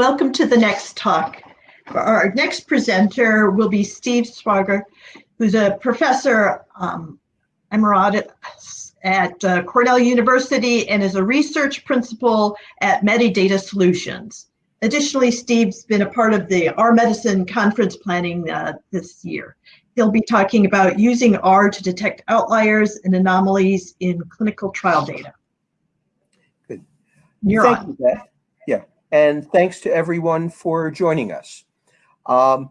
Welcome to the next talk. Our next presenter will be Steve Schwager, who's a professor um, emeritus at uh, Cornell University and is a research principal at Medidata Solutions. Additionally, Steve's been a part of the R Medicine conference planning uh, this year. He'll be talking about using R to detect outliers and anomalies in clinical trial data. Good. You're Thank on. you, Beth. Yeah, and thanks to everyone for joining us. Um,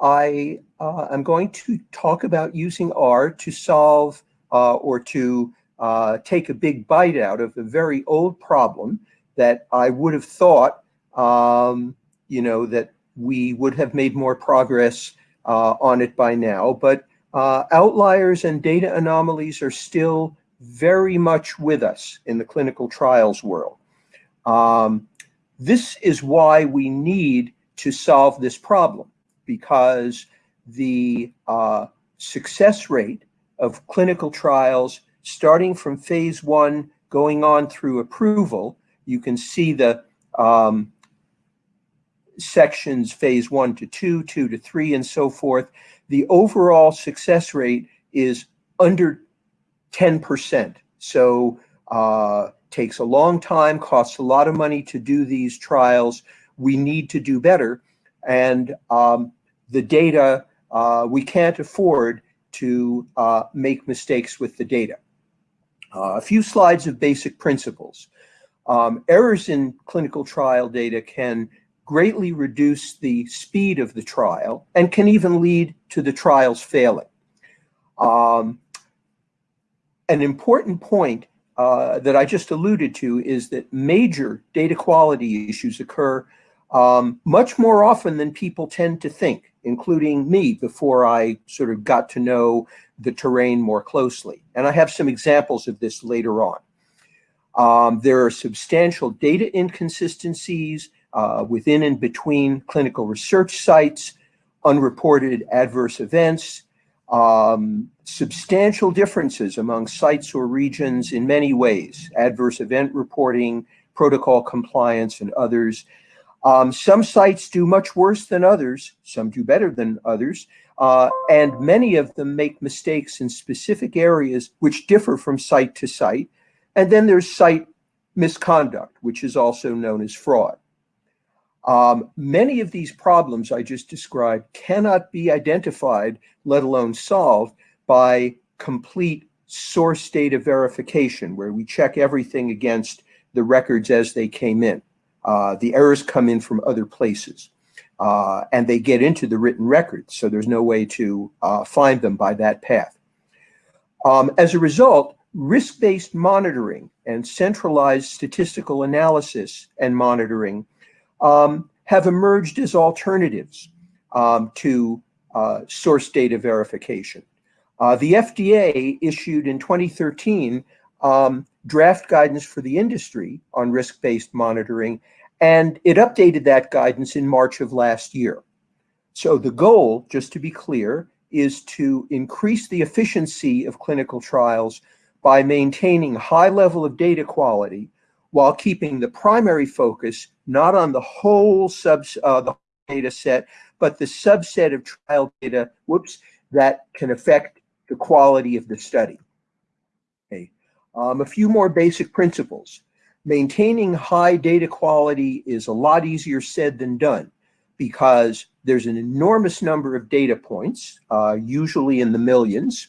I uh, am going to talk about using R to solve uh, or to uh, take a big bite out of a very old problem that I would have thought, um, you know, that we would have made more progress uh, on it by now. But uh, outliers and data anomalies are still very much with us in the clinical trials world. Um, this is why we need to solve this problem because the uh, success rate of clinical trials starting from phase one going on through approval, you can see the um, sections phase one to two, two to three, and so forth. The overall success rate is under 10%. So uh, takes a long time, costs a lot of money to do these trials. We need to do better. And um, the data, uh, we can't afford to uh, make mistakes with the data. Uh, a few slides of basic principles. Um, errors in clinical trial data can greatly reduce the speed of the trial and can even lead to the trials failing. Um, an important point uh, that I just alluded to is that major data quality issues occur um, much more often than people tend to think, including me before I sort of got to know the terrain more closely. And I have some examples of this later on. Um, there are substantial data inconsistencies uh, within and between clinical research sites, unreported adverse events, um, substantial differences among sites or regions in many ways, adverse event reporting, protocol compliance, and others. Um, some sites do much worse than others, some do better than others, uh, and many of them make mistakes in specific areas which differ from site to site. And then there's site misconduct, which is also known as fraud. Um, many of these problems I just described cannot be identified, let alone solved, by complete source data verification, where we check everything against the records as they came in. Uh, the errors come in from other places, uh, and they get into the written records, so there's no way to uh, find them by that path. Um, as a result, risk-based monitoring and centralized statistical analysis and monitoring um, have emerged as alternatives um, to uh, source data verification. Uh, the FDA issued in 2013 um, draft guidance for the industry on risk-based monitoring, and it updated that guidance in March of last year. So the goal, just to be clear, is to increase the efficiency of clinical trials by maintaining a high level of data quality while keeping the primary focus not on the whole sub uh, the data set, but the subset of trial data, whoops, that can affect the quality of the study. Okay. Um, a few more basic principles. Maintaining high data quality is a lot easier said than done because there's an enormous number of data points, uh, usually in the millions,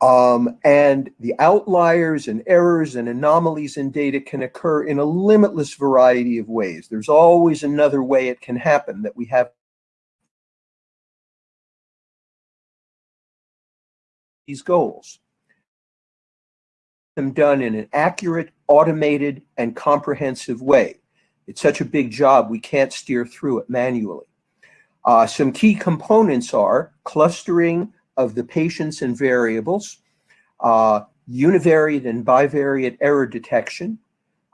um, and the outliers and errors and anomalies in data can occur in a limitless variety of ways. There's always another way it can happen that we have these goals. Them done in an accurate, automated, and comprehensive way. It's such a big job, we can't steer through it manually. Uh, some key components are clustering of the patients and variables, uh, univariate and bivariate error detection,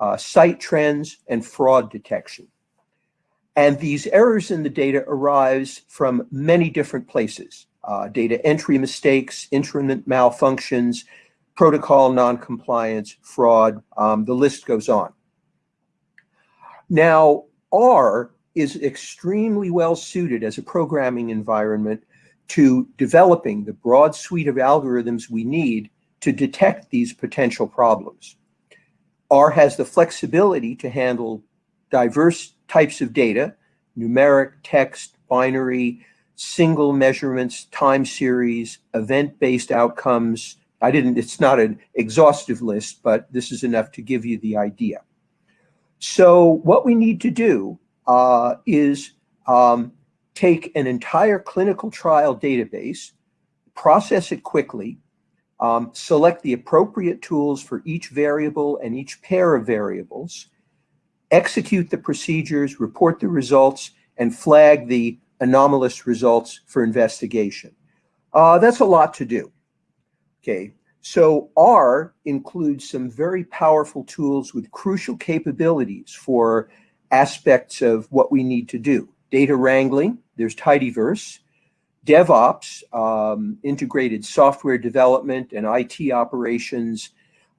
uh, site trends, and fraud detection. And these errors in the data arise from many different places. Uh, data entry mistakes, instrument malfunctions, protocol noncompliance, fraud, um, the list goes on. Now, R is extremely well suited as a programming environment to developing the broad suite of algorithms we need to detect these potential problems. R has the flexibility to handle diverse types of data, numeric, text, binary, single measurements, time series, event-based outcomes. I didn't, it's not an exhaustive list, but this is enough to give you the idea. So what we need to do uh, is um, take an entire clinical trial database, process it quickly, um, select the appropriate tools for each variable and each pair of variables, execute the procedures, report the results, and flag the anomalous results for investigation. Uh, that's a lot to do. Okay, so R includes some very powerful tools with crucial capabilities for aspects of what we need to do. Data wrangling, there's Tidyverse, DevOps, um, integrated software development and IT operations.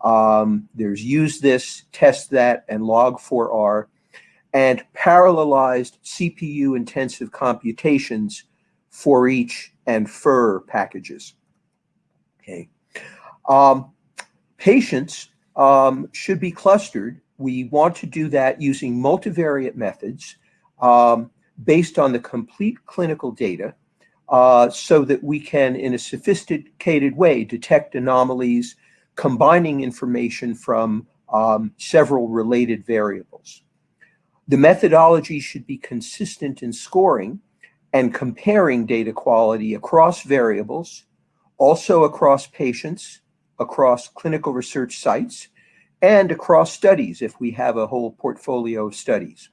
Um, there's usethis, test that, and log4r, and parallelized CPU intensive computations foreach and furrr packages. Okay. Um, patients um, should be clustered we want to do that using multivariate methods um, based on the complete clinical data uh, so that we can, in a sophisticated way, detect anomalies, combining information from um, several related variables. The methodology should be consistent in scoring and comparing data quality across variables, also across patients, across clinical research sites, and across studies if we have a whole portfolio of studies.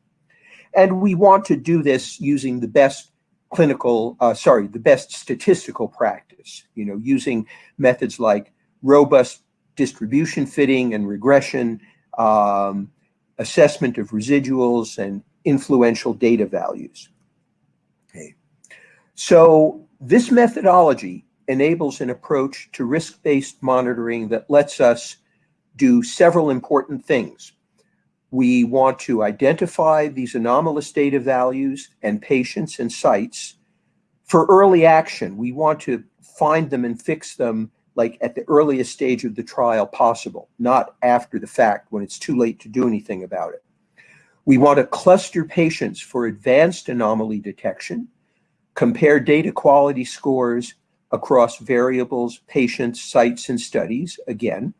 And we want to do this using the best clinical, uh, sorry, the best statistical practice, you know, using methods like robust distribution fitting and regression, um, assessment of residuals, and influential data values. Okay. So this methodology enables an approach to risk-based monitoring that lets us do several important things. We want to identify these anomalous data values and patients and sites for early action. We want to find them and fix them like at the earliest stage of the trial possible, not after the fact when it's too late to do anything about it. We want to cluster patients for advanced anomaly detection, compare data quality scores across variables, patients, sites, and studies, again,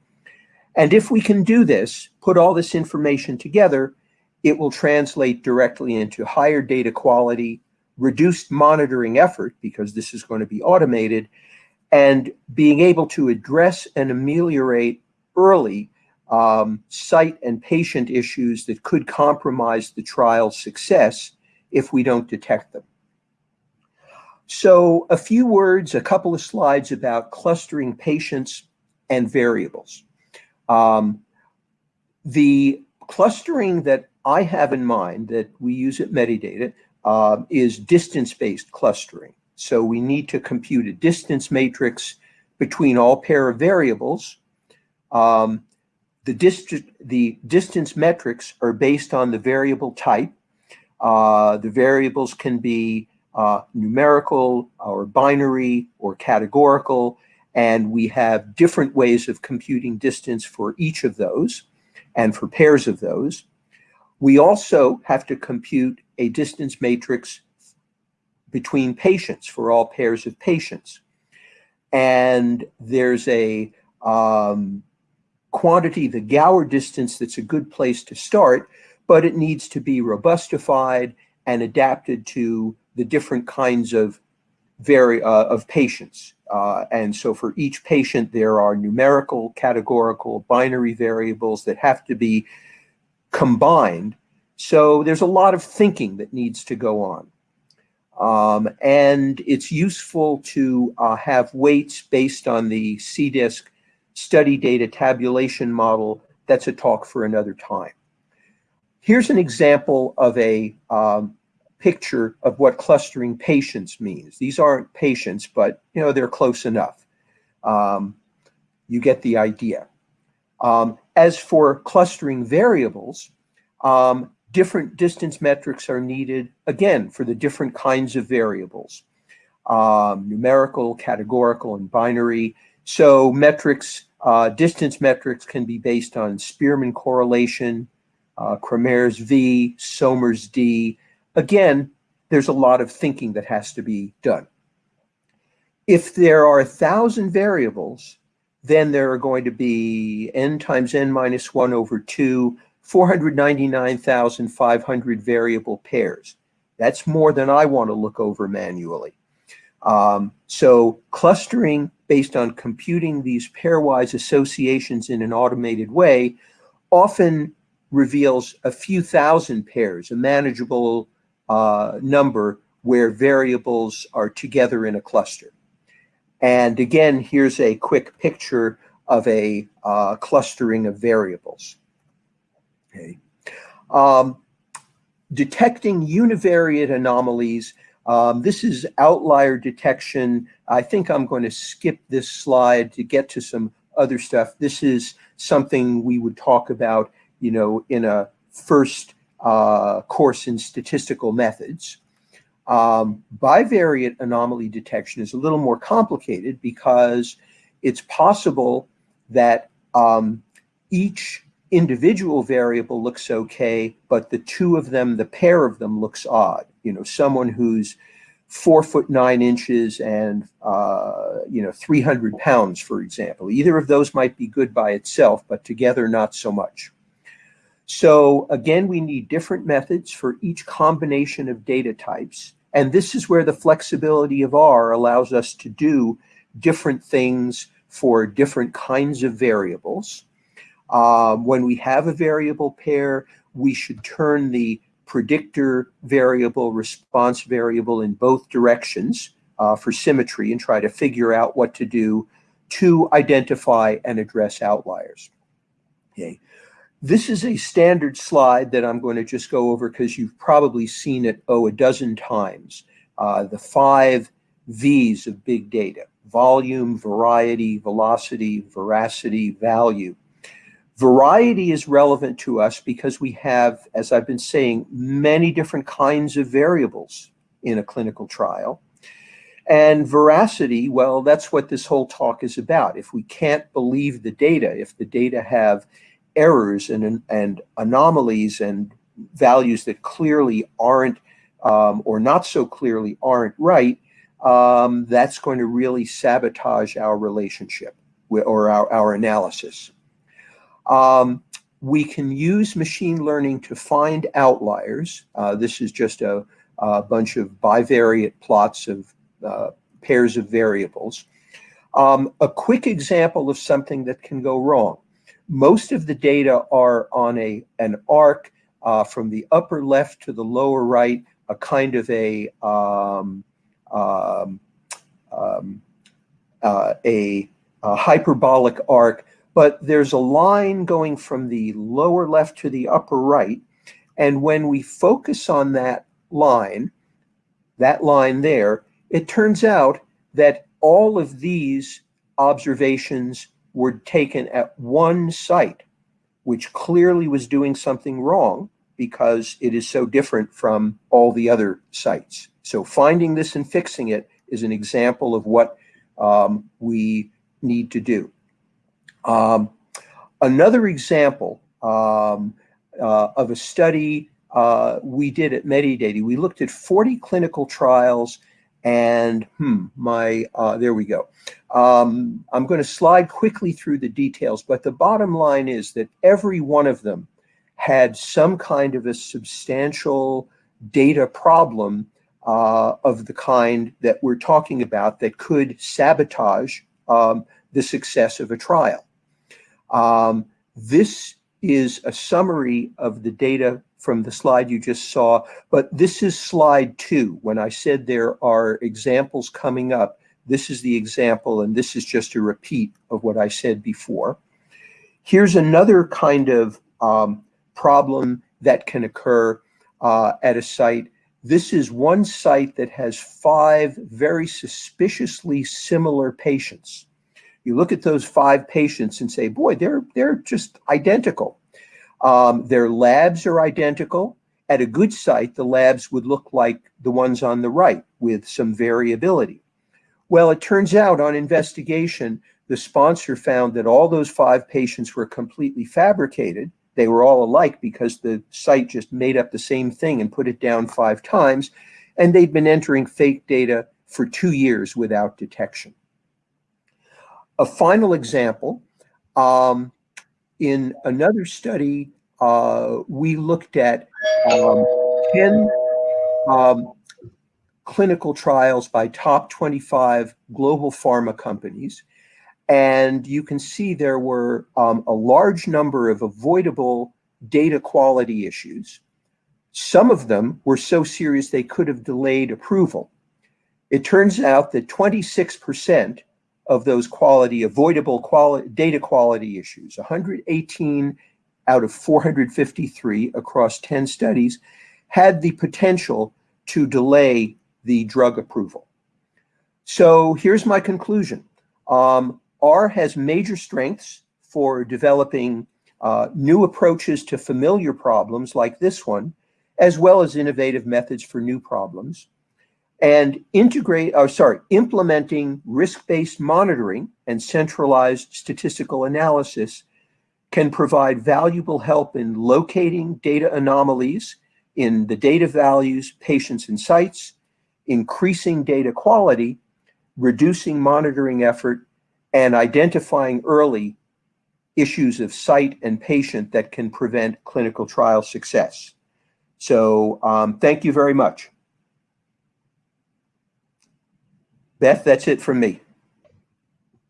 and if we can do this, put all this information together, it will translate directly into higher data quality, reduced monitoring effort, because this is going to be automated, and being able to address and ameliorate early um, site and patient issues that could compromise the trial's success if we don't detect them. So a few words, a couple of slides about clustering patients and variables. Um, the clustering that I have in mind that we use at Medidata uh, is distance-based clustering. So we need to compute a distance matrix between all pair of variables. Um, the, dist the distance metrics are based on the variable type. Uh, the variables can be uh, numerical or binary or categorical. And we have different ways of computing distance for each of those and for pairs of those. We also have to compute a distance matrix between patients for all pairs of patients. And there's a um, quantity, the Gower distance, that's a good place to start, but it needs to be robustified and adapted to the different kinds of very uh, of patients. Uh, and so for each patient, there are numerical, categorical, binary variables that have to be combined. So there's a lot of thinking that needs to go on. Um, and it's useful to uh, have weights based on the CDISC study data tabulation model. That's a talk for another time. Here's an example of a um, picture of what clustering patients means. These aren't patients, but you know they're close enough. Um, you get the idea. Um, as for clustering variables, um, different distance metrics are needed, again, for the different kinds of variables, um, numerical, categorical, and binary. So metrics, uh, distance metrics can be based on Spearman correlation, uh, Cramer's V, Somers D. Again, there's a lot of thinking that has to be done. If there are a thousand variables, then there are going to be n times n minus 1 over 2, 499,500 variable pairs. That's more than I want to look over manually. Um, so clustering based on computing these pairwise associations in an automated way often reveals a few thousand pairs, a manageable uh, number where variables are together in a cluster. And again, here's a quick picture of a uh, clustering of variables. Okay. Um, detecting univariate anomalies. Um, this is outlier detection. I think I'm going to skip this slide to get to some other stuff. This is something we would talk about, you know, in a first uh, course in statistical methods. Um, bivariate anomaly detection is a little more complicated because it's possible that um, each individual variable looks okay, but the two of them, the pair of them looks odd. You know, someone who's four foot nine inches and, uh, you know, 300 pounds, for example. Either of those might be good by itself, but together not so much. So again, we need different methods for each combination of data types. And this is where the flexibility of R allows us to do different things for different kinds of variables. Um, when we have a variable pair, we should turn the predictor variable, response variable in both directions uh, for symmetry and try to figure out what to do to identify and address outliers. Okay. This is a standard slide that I'm going to just go over because you've probably seen it, oh, a dozen times. Uh, the five V's of big data, volume, variety, velocity, veracity, value. Variety is relevant to us because we have, as I've been saying, many different kinds of variables in a clinical trial. And veracity, well, that's what this whole talk is about. If we can't believe the data, if the data have errors and, and anomalies and values that clearly aren't um, or not so clearly aren't right, um, that's going to really sabotage our relationship or our, our analysis. Um, we can use machine learning to find outliers. Uh, this is just a, a, bunch of bivariate plots of uh, pairs of variables. Um, a quick example of something that can go wrong most of the data are on a an arc uh, from the upper left to the lower right, a kind of a um, um, um, uh, a, a, hyperbolic arc, but there's a line going from the lower left to the upper right. And when we focus on that line, that line there, it turns out that all of these observations were taken at one site, which clearly was doing something wrong because it is so different from all the other sites. So finding this and fixing it is an example of what um, we need to do. Um, another example um, uh, of a study uh, we did at Medidata, we looked at 40 clinical trials and hmm, my, uh, there we go. Um, I'm going to slide quickly through the details, but the bottom line is that every one of them had some kind of a substantial data problem uh, of the kind that we're talking about that could sabotage um, the success of a trial. Um, this is a summary of the data from the slide you just saw, but this is slide two. When I said there are examples coming up, this is the example, and this is just a repeat of what I said before. Here's another kind of um, problem that can occur uh, at a site. this is one site that has five very suspiciously similar patients. You look at those five patients and say, boy, they're, they're just identical. Um, their labs are identical. At a good site, the labs would look like the ones on the right with some variability. Well, it turns out on investigation, the sponsor found that all those five patients were completely fabricated. They were all alike because the site just made up the same thing and put it down five times. And they'd been entering fake data for two years without detection. A final example, um, in another study, uh, we looked at um, 10 um, clinical trials by top 25 global pharma companies. And you can see there were um, a large number of avoidable data quality issues. Some of them were so serious they could have delayed approval. It turns out that 26% of those quality, avoidable quality, data quality issues, 118 out of 453 across 10 studies, had the potential to delay the drug approval. So here's my conclusion. Um, R has major strengths for developing uh, new approaches to familiar problems like this one, as well as innovative methods for new problems. And integrate, oh, sorry, implementing risk-based monitoring and centralized statistical analysis can provide valuable help in locating data anomalies in the data values, patients, and sites, increasing data quality, reducing monitoring effort, and identifying early issues of site and patient that can prevent clinical trial success. So um, thank you very much. Beth, that's it from me.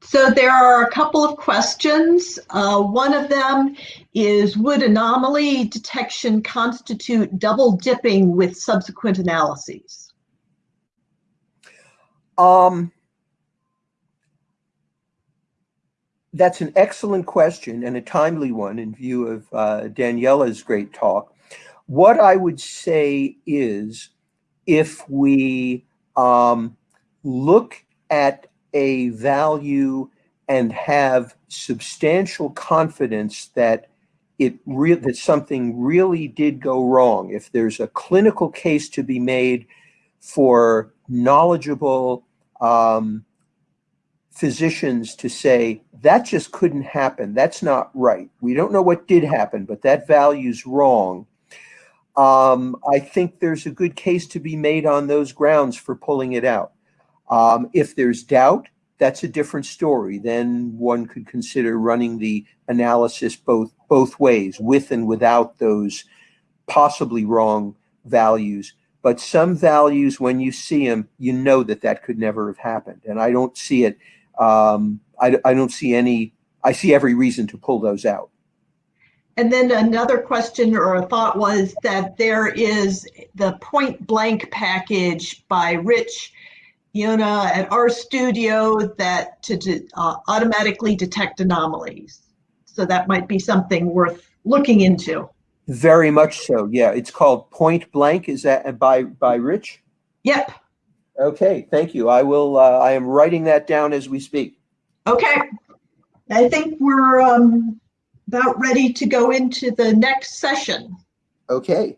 So there are a couple of questions. Uh, one of them is, would anomaly detection constitute double dipping with subsequent analyses? Um, that's an excellent question and a timely one in view of uh, Daniela's great talk. What I would say is if we um, look at a value and have substantial confidence that it that something really did go wrong, if there's a clinical case to be made for knowledgeable um, physicians to say that just couldn't happen, that's not right. We don't know what did happen, but that value's wrong. Um, I think there's a good case to be made on those grounds for pulling it out. Um, if there's doubt, that's a different story. Then one could consider running the analysis both both ways, with and without those possibly wrong values. But some values, when you see them, you know that that could never have happened. And I don't see it. Um, I, I don't see any. I see every reason to pull those out. And then another question or a thought was that there is the pointblank package by Rich Iannone at RStudio that to uh, automatically detect anomalies. So that might be something worth looking into. Very much so. Yeah, it's called pointblank. Is that by by Rich? Yep. Okay, thank you. I will. Uh, I am writing that down as we speak. Okay. I think we're um, about ready to go into the next session. Okay.